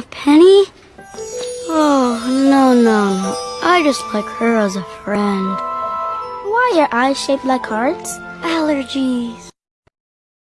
off Penny? Oh, no, no, no. I just like her as a friend. Why are eyes shaped like hearts? Allergies.